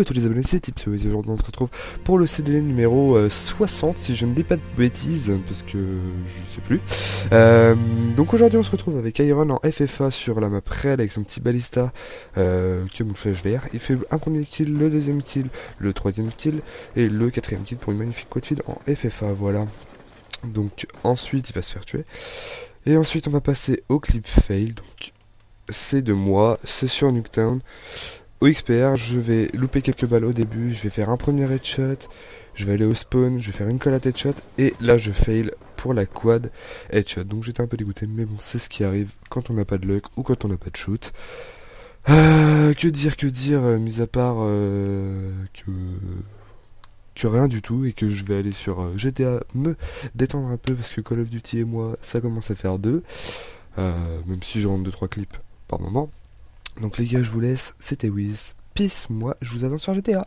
à tous les abonnés, c'est Tipsy. Aujourd'hui, on se retrouve pour le CDL numéro 60, si je ne dis pas de bêtises, parce que je sais plus. Euh, donc aujourd'hui, on se retrouve avec Iron en FFA sur la map Red avec son petit balista euh, flèche vert. Il fait un premier kill, le deuxième kill, le troisième kill et le quatrième kill pour une magnifique quad feed en FFA. Voilà. Donc ensuite, il va se faire tuer. Et ensuite, on va passer au clip fail. Donc c'est de moi, c'est sur Nuketown. Au XPR, je vais louper quelques balles au début, je vais faire un premier headshot, je vais aller au spawn, je vais faire une collate headshot, et là je fail pour la quad headshot. Donc j'étais un peu dégoûté, mais bon, c'est ce qui arrive quand on n'a pas de luck ou quand on n'a pas de shoot. Euh, que dire, que dire, euh, mis à part euh, que rien du tout et que je vais aller sur GTA me détendre un peu parce que Call of Duty et moi ça commence à faire deux même si je rentre 2-3 clips par moment donc les gars, je vous laisse. C'était Wiz. Peace, moi, je vous attends sur GTA.